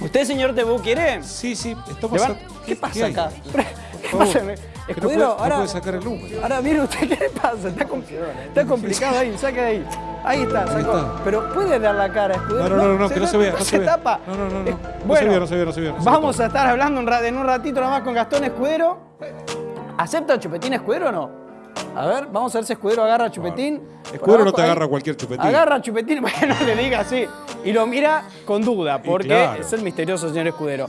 ¿Usted, señor Tebú, quiere? Sí, sí, está pasando. ¿Qué pasa acá? ¿Qué pasa? No Escudero, puede- no ahora, puede sacar el número. ahora mire usted qué le pasa. Está, com- está complicado ahí, saca de ahí. Ahí está, sacó. está. Pero puede dar la cara, escudero. No, no, no, no, que no se vea, no se tapa. No, no, no, no. Eh, No se bueno, vea, no se vea, no se vea, se vamos a estar hablando en un ratito nada más con Gastón Escudero. ¿Acepta el chupetín Escudero o no? A ver, vamos a ver si Escudero agarra a chupetín. Escudero no te agarra cualquier chupetín. Agarra a chupetín, bueno, le diga así. Y lo mira con duda, porque claro. es el misterioso señor Escudero.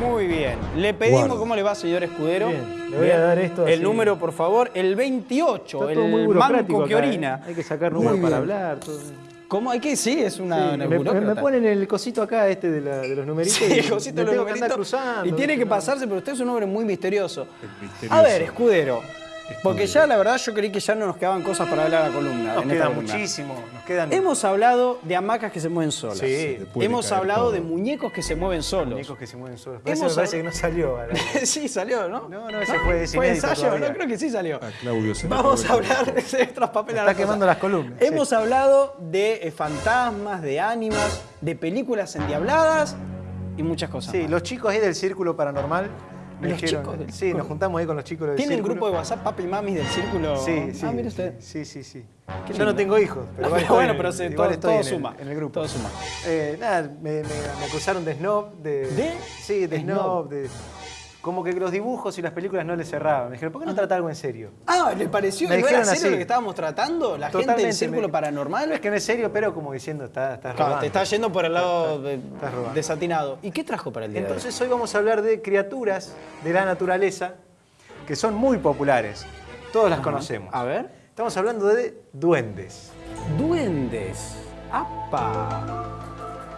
Muy bien. Le pedimos Guarda. cómo le va, señor Escudero. Bien, le voy a dar esto El así. número, por favor, el 28, Está todo muy el burocrático manco que acá, ¿eh? orina. Hay que sacar Muy números para hablar. todo. ¿Cómo? Hay que, sí, es una, Sí, una me, ponen el cosito acá, este de, la- de los numeritos. Sí, y el cosito de los numeritos. Y tiene que pasarse, pero usted es un hombre muy misterioso. misterioso. A ver, escudero. Porque ya la verdad yo creí que ya no nos quedaban cosas para hablar a la columna. Nos en queda columna. muchísimo. Nos quedan Hemos hablado de hamacas que se mueven solas. Sí, Hemos hablado todo. de muñecos que se mueven solos. muñecos que se mueven solos. Pero Hemos me parece que no salió. sí, salió, ¿no? No, no, ese fue- es ¿Fue inédito ensayo? todavía. No, creo que sí salió. A Claudio se Vamos a hablar de otras papeles. Está quemando las columnas, Hemos hablado de eh, fantasmas, de ánimas, de películas endiabladas y muchas cosas. Sí, más. los chicos ahí del Círculo Paranormal me ¿Los dijeron. chicos del sí, nos juntamos ahí con los chicos del ¿Tiene un Círculo. grupo de WhatsApp, papi y mamis del círculo? Sí, sí. Ah, mire usted. Sí, sí, sí. Qué Yo lindo. no tengo hijos, pero, bueno, en- pero se- todo- estoy todo en el- suma, En el grupo. todo suma. Eh, nada, me, me- me acusaron de snob. ¿De? ¿De? Sí, de Snob. snob. De, como que los dibujos y las películas no les cerraban. Me dijeron, ¿por qué no trata algo en serio? Ah, ¿le pareció Me no era serio así. lo que estábamos tratando? ¿La gente del círculo me- paranormal? No es que no es serio, pero como diciendo, está, estás Claro, robando. te está yendo por el lado de- estás desatinado. ¿Y qué trajo para el día de Entonces hoy vamos a hablar de criaturas de la naturaleza que son muy populares. Todos las conocemos. A ver. Estamos hablando de duendes. Duendes. ¡Apa!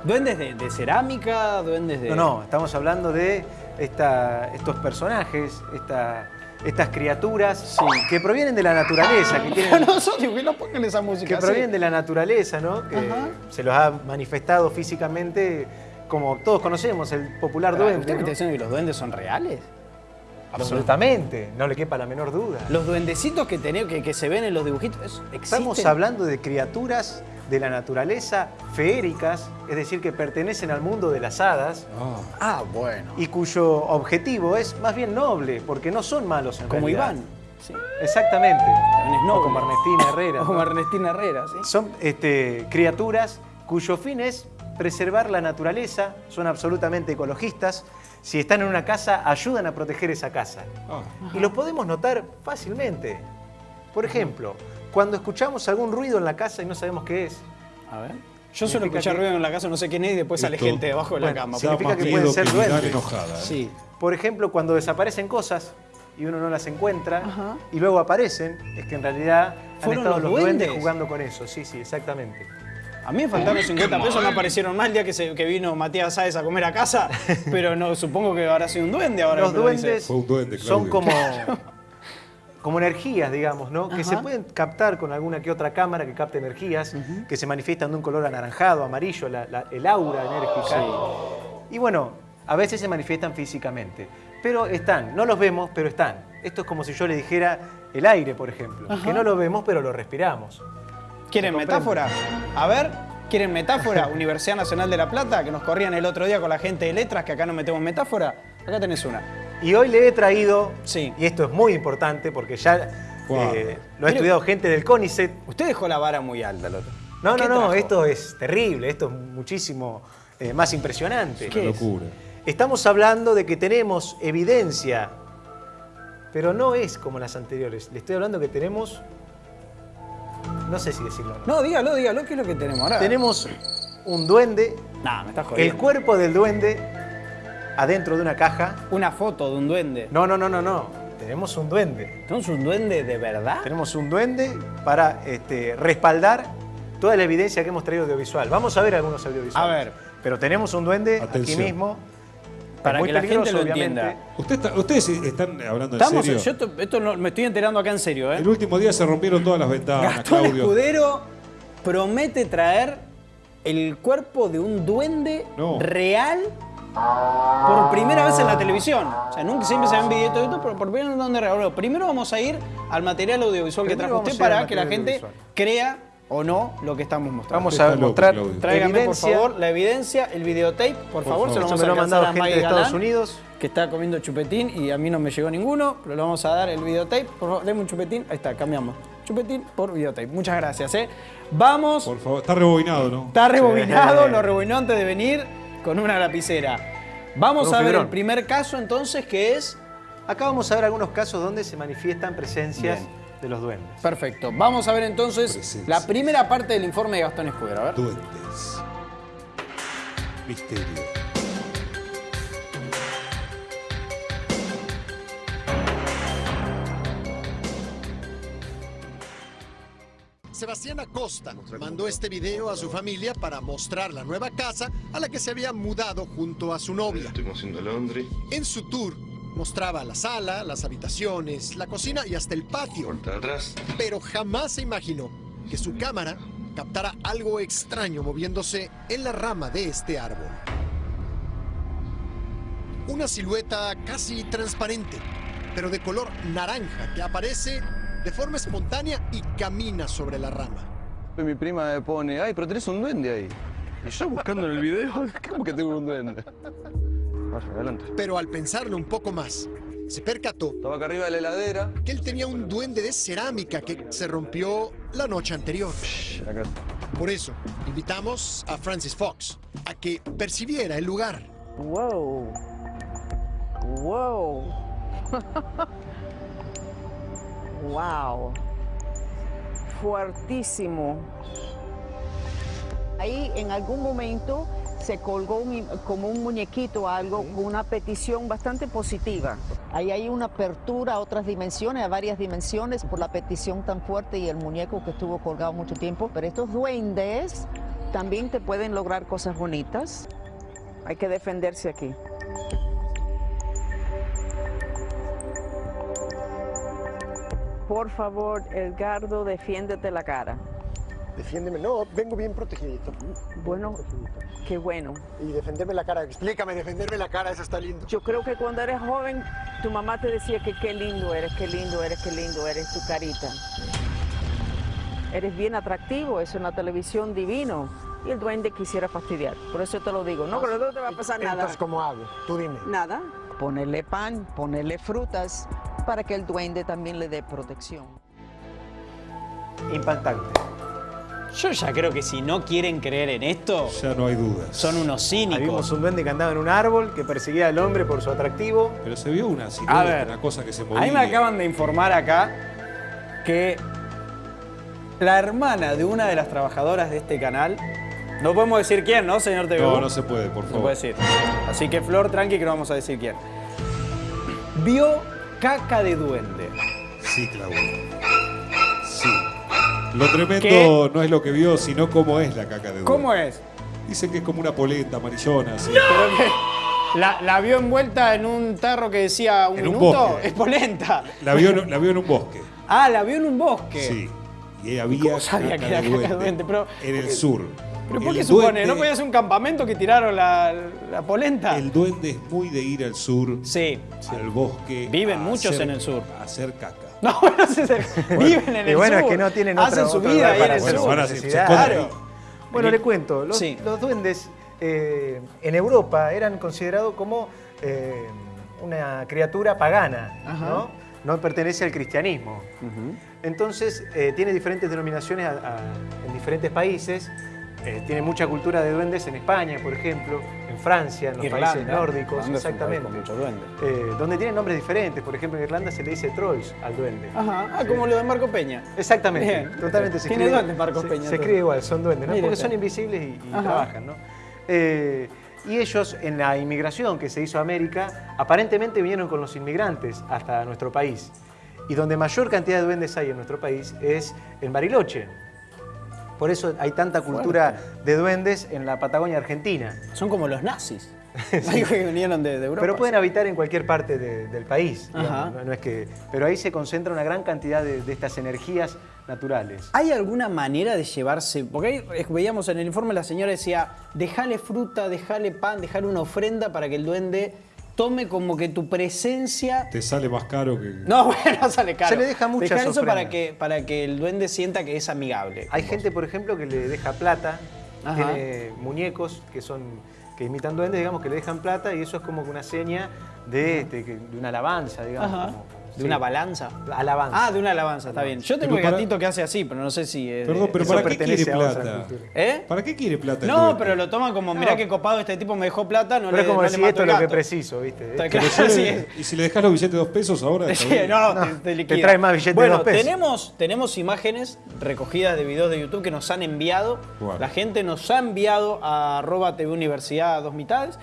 ¿Duendes de, de cerámica? ¿Duendes de.? No, no, estamos hablando de esta- estos personajes, esta- estas criaturas que provienen de la naturaleza, que, tienen, no, que no pongan esa música. que provienen de la naturaleza, ¿no? Que Ajá. se los ha manifestado físicamente, como todos conocemos, el popular Pará, duende. ¿Usted me ¿no? está diciendo que los duendes son reales? Absolutamente, no le quepa la menor duda. Los duendecitos que, tenemos, que, que se ven en los dibujitos, ¿eso ¿existen? Estamos hablando de criaturas de la naturaleza feéricas, es decir, que pertenecen al mundo de las hadas Ah, Ah, bueno. y cuyo objetivo es más bien noble, porque no son malos en Como realidad. Iván. Sí. Exactamente. Es O como Ernestina Herrera. O como ¿no? Ernestina Herrera, sí. Son este, criaturas cuyo fin es preservar la naturaleza, son absolutamente ecologistas. Si están en una casa, ayudan a proteger esa casa. ah. Y los podemos notar fácilmente. Por ejemplo, cuando escuchamos algún ruido en la casa y no sabemos qué es, A ver. Yo suelo escuchar que- ruido en la casa, no sé quién es, y después sale gente debajo de la cama. Significa que pueden ser duendes. enojada. ¿eh? Sí. Por ejemplo, cuando desaparecen cosas y uno no las encuentra Ajá. y luego aparecen, es que en realidad han ¿Fueron estado los los duendes? duendes? jugando con eso. Sí, sí, exactamente. A mí me faltaron 50 pesos, no aparecieron más el día que, se- que vino Matías Sáez a comer a casa, pero no supongo que habrá sido un duende ahora. los lo duendes son como, como energías, digamos, ¿no? Que se pueden captar con alguna que otra cámara que capte energías, que se manifiestan de un color anaranjado, amarillo, la- la- el aura enérgica. Y bueno, a veces se manifiestan físicamente. Pero están, no los vemos, pero están. Esto es como si yo le dijera el aire, por ejemplo, que no lo vemos, pero lo respiramos. ¿Quieren metáfora? A ver, ¿quieren metáfora? Universidad Nacional de La Plata, que nos corrían el otro día con la gente de letras, que acá no metemos metáfora. Acá tenés una. Y hoy le he traído, Sí. y esto es muy importante porque ya Wow. eh, lo ha estudiado gente del CONICET, Usted dejó la vara muy alta, el otro. No, ¿Qué no, no, trajo? esto es terrible, esto es muchísimo eh, más impresionante. ¿Qué es? Locura. Estamos hablando de que tenemos evidencia, pero no es como las anteriores. Le estoy hablando que tenemos, no sé si decirlo. o no. No, dígalo, dígalo, ¿qué es lo que tenemos ahora? Tenemos un duende, Nah, me estás el jodiendo. cuerpo del duende adentro de una caja. Una foto de un duende. No, no, no, no, no. Tenemos un duende. ¿Tenemos un duende de verdad? Tenemos un duende para este, respaldar toda la evidencia que hemos traído audiovisual. Vamos a ver algunos audiovisuales. A ver. Pero tenemos un duende Atención. aquí mismo. Para muy que la gente peligroso, lo obviamente. entienda. Usted está- ustedes están hablando en Estamos, serio. yo esto, esto no- me estoy enterando acá en serio, ¿eh? El último día se rompieron todas las ventanas, Gastón Claudio. Escudero promete traer el cuerpo de un duende No. real por primera vez en la televisión. O sea, nunca siempre se ven videitos de YouTube, pero por primera vez donde regaló. Primero vamos a ir al material audiovisual que trajo usted para que la gente crea o no lo que estamos mostrando. Vamos a mostrar. Tráigame, por evidencia. favor, la evidencia, el videotape, por, favor, favor. se lo vamos a mandado a gente Maggie de Estados Galán, Unidos. que está comiendo chupetín y a mí no me llegó ninguno, pero le vamos a dar el videotape. Por favor, deme un chupetín. Ahí está, cambiamos. Chupetín por videotape. Muchas gracias, ¿eh? Vamos. Por favor, está rebobinado, ¿no? Está rebobinado, Sí. lo rebobinó antes de venir con una lapicera. Vamos un a ver fibrón. el primer caso entonces, que es... Acá vamos a ver algunos casos donde se manifiestan presencias de los duendes. Perfecto. Vamos a ver entonces Presencias. la primera parte del informe de Gastón Escudero. A ver. Duendes. Misterio. Sebastián Acosta mandó este video a su familia para mostrar la nueva casa a la que se había mudado junto a su novia. Estuvimos en Londres, En su tour mostraba la sala, las habitaciones, la cocina y hasta el patio, atrás. pero jamás se imaginó que su cámara captara algo extraño moviéndose en la rama de este árbol. Una silueta casi transparente, pero de color naranja que aparece de forma espontánea y camina sobre la rama. Mi prima me pone, ay, pero tenés un duende ahí. Y yo buscando en el video, ¿cómo que tengo un duende? Vaya, adelante. Pero al pensarlo un poco más, se percató Estaba acá arriba de la heladera. que él tenía un duende de cerámica que se rompió la noche anterior. Shh, Acá está. Por eso, invitamos a Francis Fox a que percibiera el lugar. Wow. Wow. wow. Fuertísimo. Ahí en algún momento se colgó un- como un muñequito algo con una petición bastante positiva. Ahí hay una apertura a otras dimensiones, a varias dimensiones por la petición tan fuerte y el muñeco que estuvo colgado mucho tiempo. Pero estos duendes también te pueden lograr cosas bonitas. Hay que defenderse aquí. Por favor, Edgardo, defiéndete la cara. Defiéndeme, no, vengo bien protegidito. Bueno, qué bueno. Y defenderme la cara, explícame, defenderme la cara, eso está lindo. Yo creo que cuando eres joven, tu mamá te decía que qué lindo eres, qué lindo eres, qué lindo eres, tu carita. Eres bien atractivo, es una televisión divino. Y el duende quisiera fastidiar. Por eso te lo digo. No, pero no te va a pasar nada. Entonces, ¿cómo hago? Tú dime. Nada. Ponerle pan, ponerle frutas, para que el duende también le dé protección. Impactante. Yo ya creo que si no quieren creer en esto, Ya no hay dudas. son unos Ahí vimos cínicos. un duende que andaba en un árbol, que perseguía al hombre por su atractivo. Pero se vio una silueta, A ver, una cosa que se movía. a mí me acaban de informar acá que la hermana de una de las trabajadoras de este canal, no podemos decir quién, ¿no, señor TV? No, no se puede, por No favor. puede decir. Así que Flor, tranqui, que no vamos a decir quién. Vio caca de duende. Sí, Claudio. Sí. Lo tremendo ¿Qué? no es lo que vio, sino cómo es la caca de duende. ¿Cómo es? Dicen que es como una polenta amarillona, así. Pero que la, la vio envuelta en un tarro que decía un En un minuto. bosque. es polenta. La vio, en- la vio en un bosque. Ah, la vio en un bosque. Sí. Y había ¿Cómo sabía caca que era de caca de duende duende? Pero- en el sur. ¿Pero por qué supone? duende- ¿No podía ser un campamento que tiraron la, la polenta? El duende es muy de ir al sur, Sí. al bosque. Viven a muchos hacer- en el sur. A hacer caca. No, no sé, se- viven en y el bueno, sur. es que no tienen Hacen otra- su otro vida ahí en para el hacer sur. su a- se Claro. Bueno, le cuento, los, Sí. los duendes eh, en Europa eran considerados como eh, una criatura pagana, Ajá. ¿no? No pertenece al cristianismo. Entonces, eh, tiene diferentes denominaciones a- a- en diferentes países. Eh, tiene mucha cultura de duendes en España, por ejemplo, en Francia, en los Irlanda. países nórdicos, Irlanda exactamente. con mucho duende. Eh, donde tienen nombres diferentes. Por ejemplo, en Irlanda se le dice trolls al duende. Ajá, ah, como lo de Marco Peña. Exactamente, Bien. totalmente. Se Tiene duendes Marcos se- Peña, Se, entonces. escribe igual, son duendes, ¿no? Porque son invisibles y, y trabajan, ¿no? Eh, y ellos, en la inmigración que se hizo a América, aparentemente vinieron con los inmigrantes hasta nuestro país. Y donde mayor cantidad de duendes hay en nuestro país es en Bariloche. Por eso hay tanta cultura de duendes en la Patagonia Argentina. Son como los nazis. Dijo que vinieron de, de Europa. Pero pueden habitar en cualquier parte de- del país. no es que, pero ahí se concentra una gran cantidad de, de estas energías naturales. ¿Hay alguna manera de llevarse? Porque ahí eh, veíamos en el informe la señora decía, dejale fruta, dejale pan, dejale una ofrenda para que el duende tome como que tu presencia... Te sale más caro que. No, bueno, sale caro. Se le deja muchas Dejar eso para que, para que el duende sienta que es amigable. Hay gente, por ejemplo, que le deja plata, Ajá. tiene muñecos que son que imitan duendes, digamos, que le dejan plata y eso es como que una seña de, este, de una alabanza, digamos. Ajá. como- ¿De sí. una balanza? Alabanza. Ah, de una alabanza, está bien. Yo tengo Pero el para- gatito que hace así, pero no sé si es... Perdón, pero Eso ¿para qué quiere plata? ¿Eh? ¿Para qué quiere plata? No, pero lo toman como, mirá No. qué copado este tipo me dejó plata, no Pero le es como no decir, esto es lo que preciso, ¿viste? Está claro, Pero es. Y si le dejas los billetes de dos pesos ahora. está Sí, bien. no, No, te, te te liquida. trae más billetes de dos pesos. Tenemos, tenemos imágenes recogidas de videos de YouTube que nos han enviado. Bueno. La gente nos ha enviado a arroba TV Universidad a dos mitades.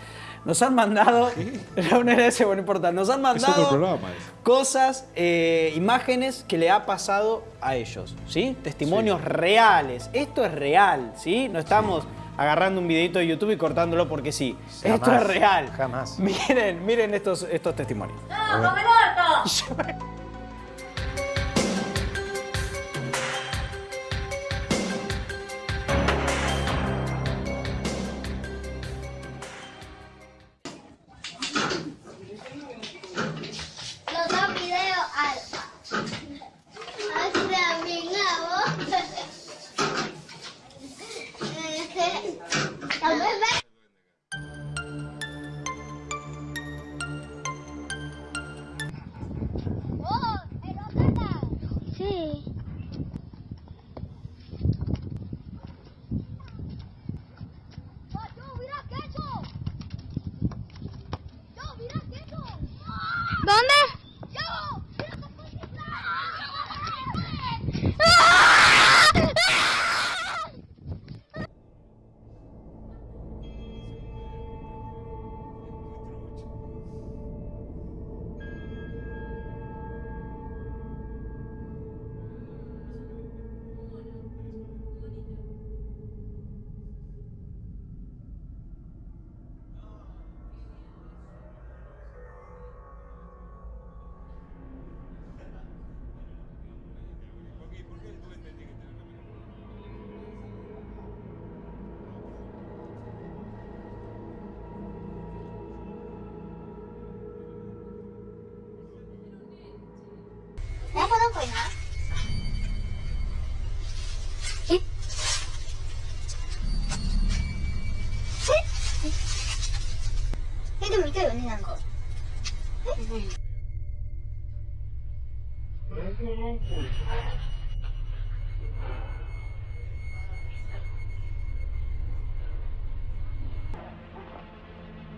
Nos han mandado. No, no era ese, bueno, no importa. Nos han Es otro mandado programa. cosas, eh, imágenes que le ha pasado a ellos, ¿sí? Testimonios reales. Esto es real, ¿sí? No estamos agarrando un videito de YouTube y cortándolo porque sí. Esto es real. jamás. Miren, miren estos, estos testimonios. Los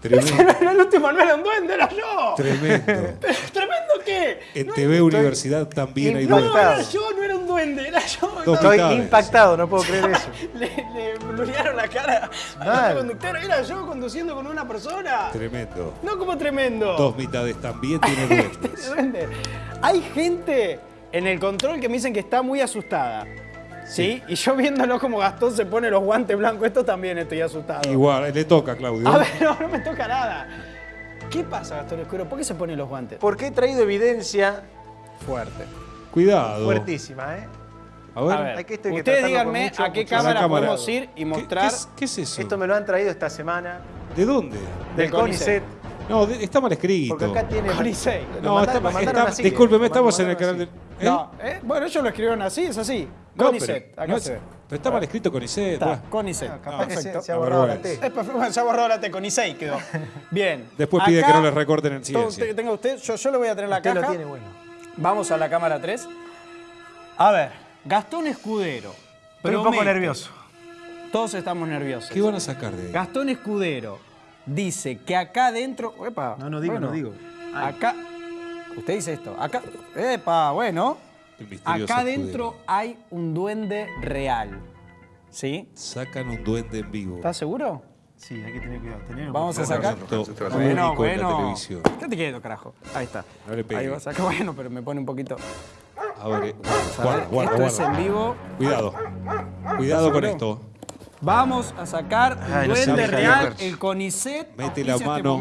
Tremendo. Era el último, no era un duende, era yo. Tremendo. ¿Tremendo qué? En TV Universidad también hay No, impactado. duendes. era yo, no era un duende, era yo. Dos Estoy impactado, no puedo creer eso. Le, le blurearon la cara al conductor. Era yo conduciendo con una persona. Tremendo. No como tremendo. Dos mitades también tiene duendes. Duende. Hay gente en el control que me dicen que está muy asustada. ¿Sí? Y yo viéndolo como Gastón se pone los guantes blancos, esto también estoy asustado. Igual, le toca, Claudio. A ver, no, no me toca nada. ¿Qué pasa, Gastón Escuro? ¿Por qué se pone los guantes? Porque he traído evidencia Fuerte. Cuidado. fuertísima, ¿eh? A ver. A ver, Hay que esto hay que ustedes díganme mucho- a qué mucho cámara, cámara. podemos ir y ¿Qué- mostrar ¿Qué, es, qué es eso? Esto me lo han traído esta semana ¿De dónde? del CONICET. CONICET. No, de- está mal escrito. Porque acá tiene. Lo No, está, mandaron está- así, discúlpeme, estamos en el canal de. ¿Eh? No, ¿eh? bueno, ellos lo escribieron así, es así. No, Conicet, pero acá no es- se ve. pero está mal escrito con IC. Está, Conicet. Capaz que se, Perfecto. se ha borrado la T. Es perfecto, bueno, se ha borrado la T con I6 quedó. Bien. Después pide Acá, que no les recorten ciencia. usted- tenga usted, yo, yo le voy a tener la Usted caja. lo tiene bueno. Vamos a la cámara 3. A ver, Gastón Escudero. Estoy un poco nervioso. Todos estamos nerviosos. ¿Qué van a sacar de ahí? Gastón Escudero dice que acá adentro. Epa, No, no digo, bueno, no digo. Acá. Usted dice esto. Acá. Epa, bueno. Acá escudero. adentro hay un duende real. ¿Sí? Sacan un duende en vivo. ¿Estás seguro? Sí, hay que tener cuidado. Tener Vamos a sacar. Bueno, bueno. televisión. Quédate quieto, carajo. Ahí está. No le. Ahí va a sacar. Bueno, pero me pone un poquito. A Guarda, ver, guarda, esto es en guarda. vivo. Cuidado. Cuidado con esto. Vamos a sacar un Ay, no duende real, el CONICET. Mete la este mano.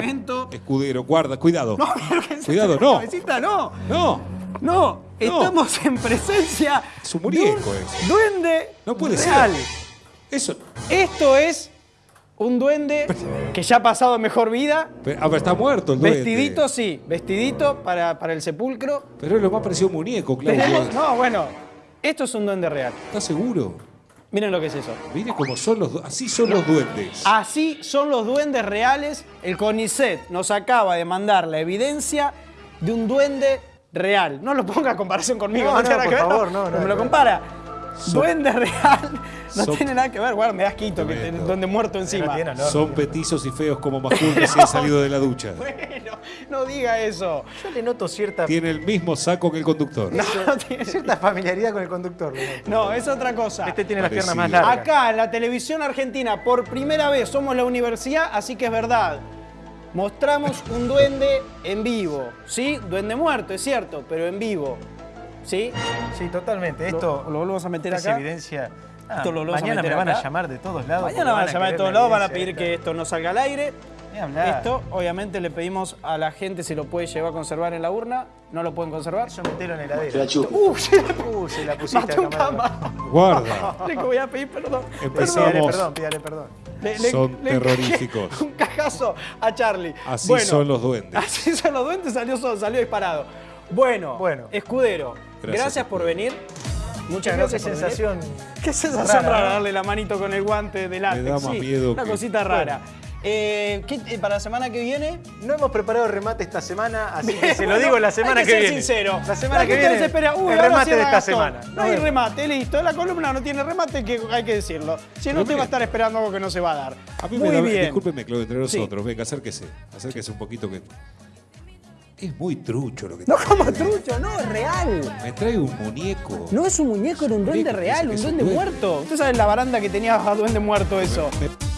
Escudero, guarda, cuidado. No, Cuidado, no. cabecita, no. No. No, estamos en presencia Es un de muñeco un eso. duende No puede real. ser. Eso. Esto es un duende que ya ha pasado mejor vida. Pero, ah, pero está muerto el duende. Vestidito, sí, vestidito para, para el sepulcro. Pero es lo más parecido a un muñeco, Claudio. Tenemos, no, bueno, esto es un duende real. ¿Estás seguro? Miren lo que es eso. Mire cómo son los así son los duendes. Así son los duendes reales. El CONICET nos acaba de mandar la evidencia de un duende real. No lo ponga a comparación conmigo, No, no, no, por favor, no, no, me lo no. compara. Duende real no Son- tiene nada que ver. Bueno, me das quito que te- duende muerto encima. Tiene. Son petizos y feos como Majul recién salido de la ducha. Bueno, no diga eso. Yo le noto cierta, Tiene el mismo saco que el conductor. No, tiene- cierta familiaridad con el conductor. no, es otra cosa. Este tiene las piernas más largas. Acá en la televisión argentina, por primera vez somos la universidad, así que es verdad. Mostramos un duende en vivo, ¿sí? Duende muerto, es cierto, pero en vivo, ¿sí? Sí, totalmente. Lo- Esto lo volvemos a meter es acá. evidencia. Ah, Esto lo volvemos a mañana me van acá. a llamar de todos lados. Mañana van a llamar de todos la lados, van a pedir que esto no salga al aire. Esto, obviamente, le pedimos a la gente si lo puede llevar a conservar en la urna. ¿No lo pueden conservar? Eso metelo en la heladera. ¡Uh! Se la Uh, se la pusiste a. Guarda. Le voy a pedir perdón. Empezamos. Pídale perdón, pídale perdón. Le- Son le- terroríficos. Un cajazo a Charlie. Así son los duendes. Así son los duendes, salió, salió disparado. Bueno, Bueno. Escudero, gracias, Gracias, por Escudero. venir. Muchas gracias qué por sensación. venir. Qué sensación rara, rara, ¿no? darle la manito con el guante de látex. da más sí, miedo Una que- cosita rara. Eh, ¿qué- eh, para la semana que viene. No hemos preparado remate esta semana, así que se lo Bueno, digo la semana hay que, que ser viene. sincero. La semana que viene. desespera, "Uy, el remate de esta Gastón". semana. No hay remate, listo. La columna no tiene remate, que hay que decirlo. Si no, te va a estar esperando algo que no se va a dar. A mí Muy me da, bien. discúlpeme, Claudio, entre Sí. nosotros. Venga, acérquese. Acérquese un poquito que. Es muy trucho lo que No como trucho, no, es real. Me trae un muñeco. No es un muñeco, era un duende real, un duende muerto. Usted sabe la baranda que tenía a duende muerto eso. Me-